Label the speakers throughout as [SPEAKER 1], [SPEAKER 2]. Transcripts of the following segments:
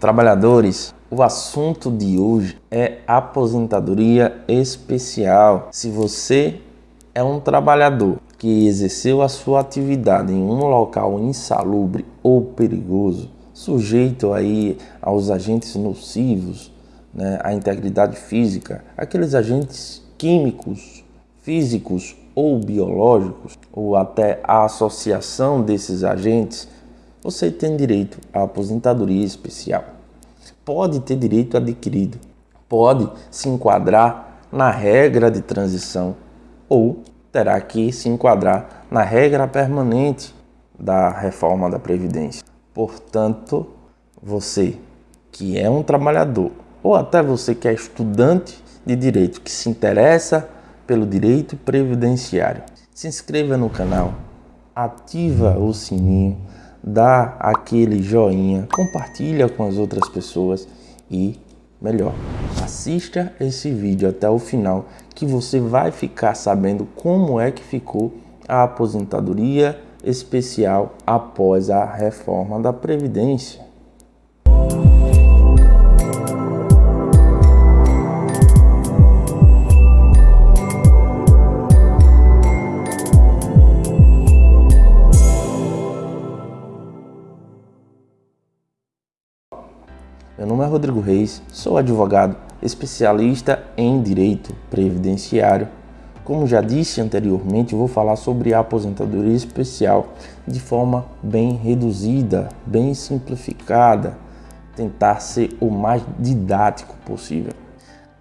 [SPEAKER 1] Trabalhadores, o assunto de hoje é aposentadoria especial. Se você é um trabalhador que exerceu a sua atividade em um local insalubre ou perigoso, sujeito aí aos agentes nocivos, né, à integridade física, aqueles agentes químicos, físicos ou biológicos, ou até a associação desses agentes, você tem direito à aposentadoria especial. Pode ter direito adquirido, pode se enquadrar na regra de transição ou terá que se enquadrar na regra permanente da reforma da Previdência. Portanto, você que é um trabalhador ou até você que é estudante de direito que se interessa pelo direito previdenciário, se inscreva no canal, ativa o sininho, dá aquele joinha, compartilha com as outras pessoas e melhor, assista esse vídeo até o final que você vai ficar sabendo como é que ficou a aposentadoria especial após a reforma da Previdência. É Rodrigo Reis, sou advogado, especialista em direito previdenciário. Como já disse anteriormente, vou falar sobre a aposentadoria especial de forma bem reduzida, bem simplificada, tentar ser o mais didático possível.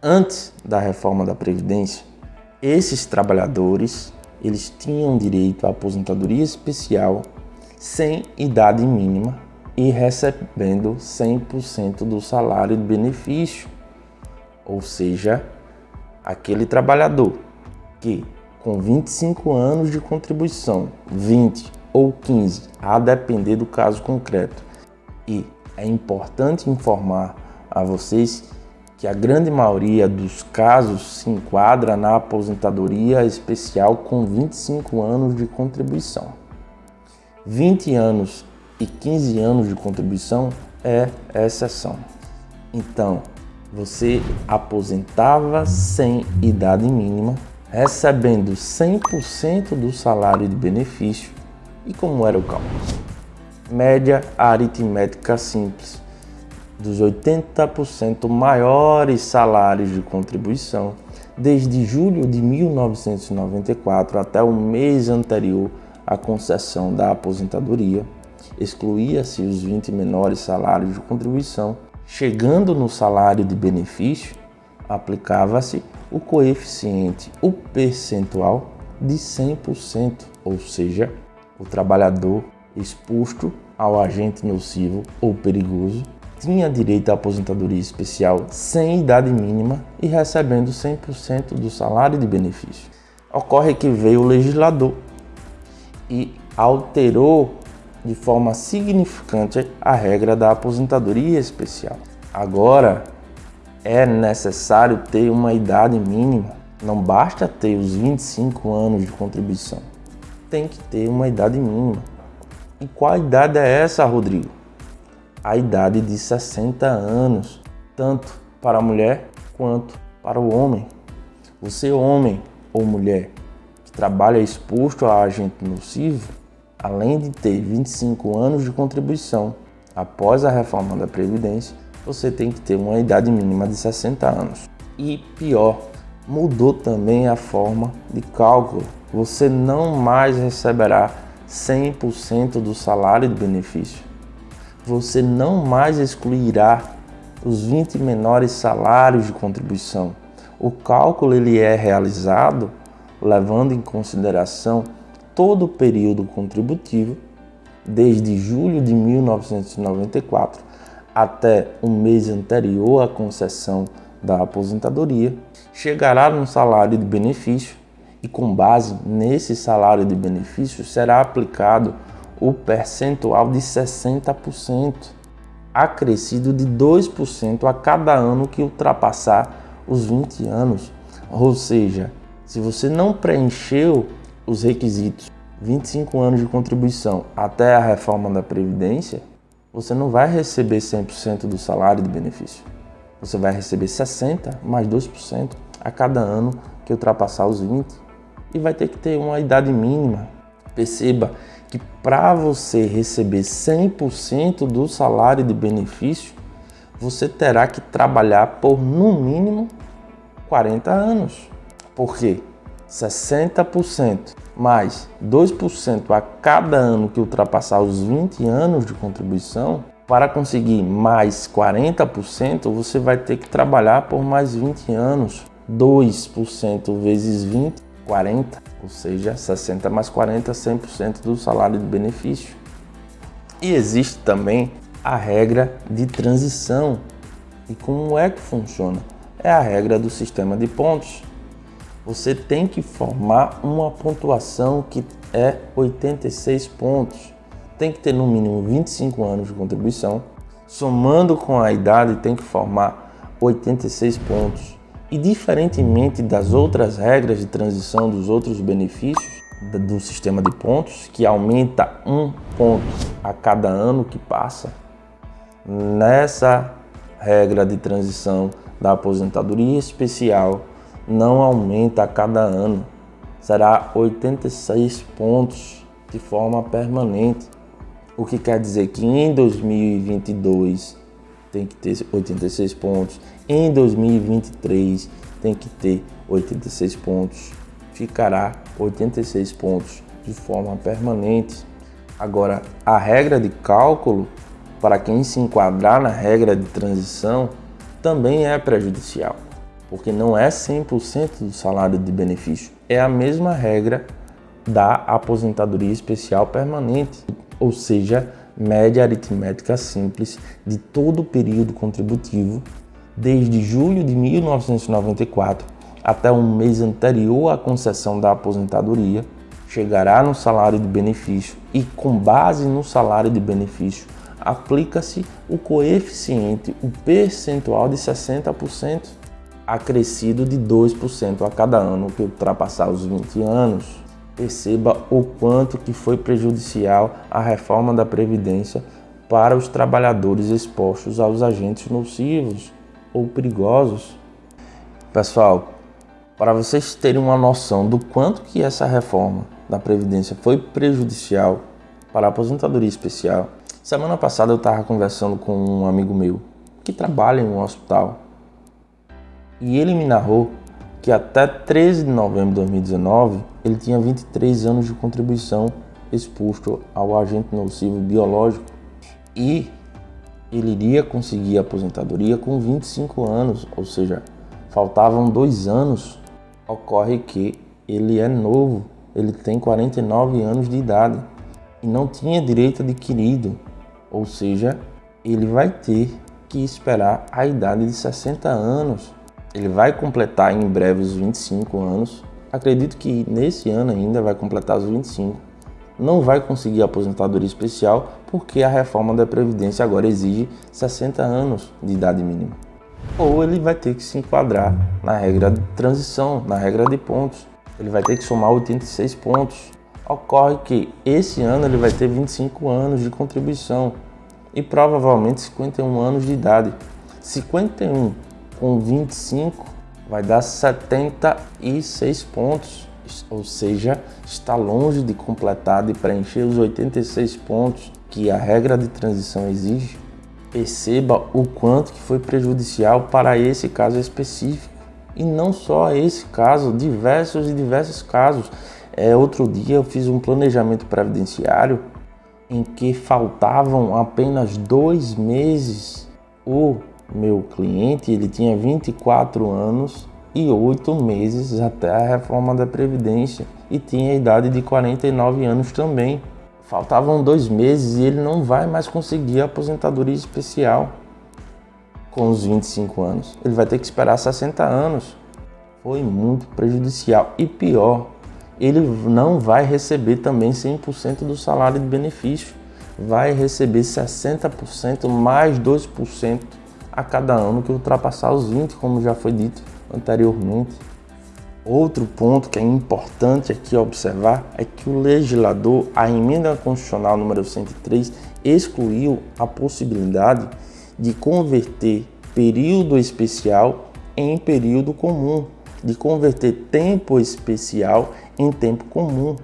[SPEAKER 1] Antes da reforma da previdência, esses trabalhadores, eles tinham direito à aposentadoria especial sem idade mínima e recebendo 100% do salário de benefício. Ou seja, aquele trabalhador que com 25 anos de contribuição, 20 ou 15, a depender do caso concreto. E é importante informar a vocês que a grande maioria dos casos se enquadra na aposentadoria especial com 25 anos de contribuição. 20 anos e 15 anos de contribuição é exceção. Então, você aposentava sem idade mínima, recebendo 100% do salário de benefício. E como era o cálculo? Média aritmética simples dos 80% maiores salários de contribuição desde julho de 1994 até o mês anterior à concessão da aposentadoria excluía-se os 20 menores salários de contribuição. Chegando no salário de benefício, aplicava-se o coeficiente, o percentual de 100%, ou seja, o trabalhador exposto ao agente nocivo ou perigoso tinha direito à aposentadoria especial sem idade mínima e recebendo 100% do salário de benefício. Ocorre que veio o legislador e alterou de forma significante a regra da aposentadoria especial. Agora, é necessário ter uma idade mínima. Não basta ter os 25 anos de contribuição. Tem que ter uma idade mínima. E qual idade é essa, Rodrigo? A idade de 60 anos, tanto para a mulher quanto para o homem. Você, homem ou mulher, que trabalha exposto a agente nocivo, além de ter 25 anos de contribuição após a reforma da Previdência, você tem que ter uma idade mínima de 60 anos. E pior, mudou também a forma de cálculo. Você não mais receberá 100% do salário de benefício. Você não mais excluirá os 20 menores salários de contribuição. O cálculo ele é realizado levando em consideração todo o período contributivo, desde julho de 1994 até o mês anterior à concessão da aposentadoria, chegará no salário de benefício e com base nesse salário de benefício será aplicado o percentual de 60%, acrescido de 2% a cada ano que ultrapassar os 20 anos. Ou seja, se você não preencheu os requisitos 25 anos de contribuição até a reforma da Previdência, você não vai receber 100% do salário de benefício. Você vai receber 60 mais 2% a cada ano que ultrapassar os 20 e vai ter que ter uma idade mínima. Perceba que para você receber 100% do salário de benefício, você terá que trabalhar por no mínimo 40 anos. Por quê? 60% mais 2% a cada ano que ultrapassar os 20 anos de contribuição, para conseguir mais 40%, você vai ter que trabalhar por mais 20 anos. 2% vezes 20, 40, ou seja, 60 mais 40, 100% do salário de benefício. E existe também a regra de transição. E como é que funciona? É a regra do sistema de pontos você tem que formar uma pontuação que é 86 pontos. Tem que ter no mínimo 25 anos de contribuição. Somando com a idade, tem que formar 86 pontos. E diferentemente das outras regras de transição dos outros benefícios do sistema de pontos, que aumenta um ponto a cada ano que passa, nessa regra de transição da aposentadoria especial não aumenta a cada ano, será 86 pontos de forma permanente. O que quer dizer que em 2022 tem que ter 86 pontos, em 2023 tem que ter 86 pontos, ficará 86 pontos de forma permanente. Agora, a regra de cálculo, para quem se enquadrar na regra de transição, também é prejudicial porque não é 100% do salário de benefício. É a mesma regra da aposentadoria especial permanente, ou seja, média aritmética simples de todo o período contributivo, desde julho de 1994 até um mês anterior à concessão da aposentadoria, chegará no salário de benefício e, com base no salário de benefício, aplica-se o coeficiente, o percentual de 60% acrescido de 2% a cada ano que ultrapassar os 20 anos. Perceba o quanto que foi prejudicial a reforma da Previdência para os trabalhadores expostos aos agentes nocivos ou perigosos. Pessoal, para vocês terem uma noção do quanto que essa reforma da Previdência foi prejudicial para a aposentadoria especial, semana passada eu estava conversando com um amigo meu que trabalha em um hospital e ele me narrou que até 13 de novembro de 2019 ele tinha 23 anos de contribuição exposto ao agente nocivo biológico e ele iria conseguir a aposentadoria com 25 anos, ou seja, faltavam dois anos. Ocorre que ele é novo, ele tem 49 anos de idade e não tinha direito adquirido, ou seja, ele vai ter que esperar a idade de 60 anos ele vai completar em breve os 25 anos. Acredito que nesse ano ainda vai completar os 25. Não vai conseguir aposentadoria especial porque a reforma da Previdência agora exige 60 anos de idade mínima. Ou ele vai ter que se enquadrar na regra de transição, na regra de pontos. Ele vai ter que somar 86 pontos. Ocorre que esse ano ele vai ter 25 anos de contribuição e provavelmente 51 anos de idade. 51 com 25 vai dar 76 pontos, ou seja, está longe de completar, de preencher os 86 pontos que a regra de transição exige. Perceba o quanto que foi prejudicial para esse caso específico. E não só esse caso, diversos e diversos casos. É, outro dia eu fiz um planejamento previdenciário em que faltavam apenas dois meses o meu cliente ele tinha 24 anos e 8 meses até a reforma da Previdência e tinha a idade de 49 anos também. Faltavam dois meses e ele não vai mais conseguir a aposentadoria especial com os 25 anos. Ele vai ter que esperar 60 anos. Foi muito prejudicial. E pior, ele não vai receber também 100% do salário de benefício. Vai receber 60% mais 2% a cada ano que ultrapassar os 20, como já foi dito anteriormente. Outro ponto que é importante aqui observar é que o legislador, a emenda constitucional número 103, excluiu a possibilidade de converter período especial em período comum, de converter tempo especial em tempo comum.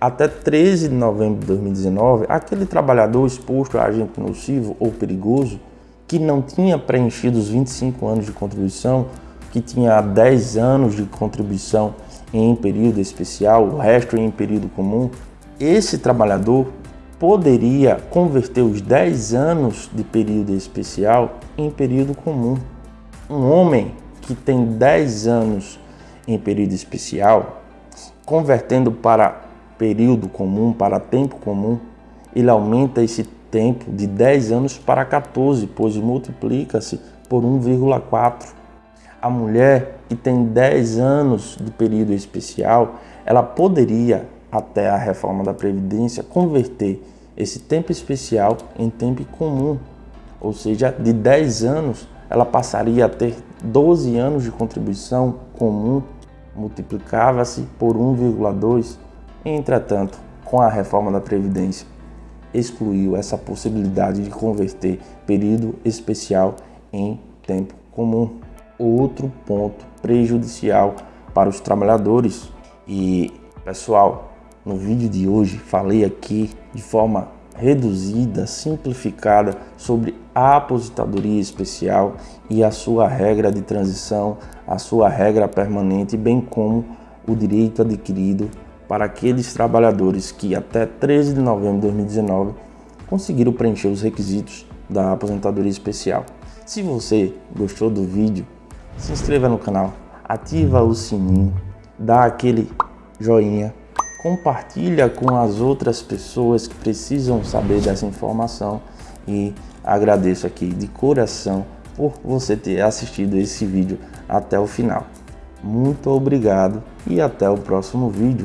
[SPEAKER 1] Até 13 de novembro de 2019, aquele trabalhador exposto a agente nocivo ou perigoso que não tinha preenchido os 25 anos de contribuição, que tinha 10 anos de contribuição em período especial, o resto em período comum, esse trabalhador poderia converter os 10 anos de período especial em período comum. Um homem que tem 10 anos em período especial, convertendo para período comum, para tempo comum, ele aumenta esse tempo de 10 anos para 14, pois multiplica-se por 1,4. A mulher que tem 10 anos de período especial, ela poderia, até a reforma da Previdência, converter esse tempo especial em tempo comum. Ou seja, de 10 anos, ela passaria a ter 12 anos de contribuição comum, multiplicava-se por 1,2. Entretanto, com a reforma da Previdência, excluiu essa possibilidade de converter período especial em tempo comum. Outro ponto prejudicial para os trabalhadores. E pessoal, no vídeo de hoje falei aqui de forma reduzida, simplificada sobre a aposentadoria especial e a sua regra de transição, a sua regra permanente, bem como o direito adquirido para aqueles trabalhadores que até 13 de novembro de 2019 conseguiram preencher os requisitos da aposentadoria especial. Se você gostou do vídeo, se inscreva no canal, ativa o sininho, dá aquele joinha, compartilha com as outras pessoas que precisam saber dessa informação e agradeço aqui de coração por você ter assistido esse vídeo até o final. Muito obrigado e até o próximo vídeo.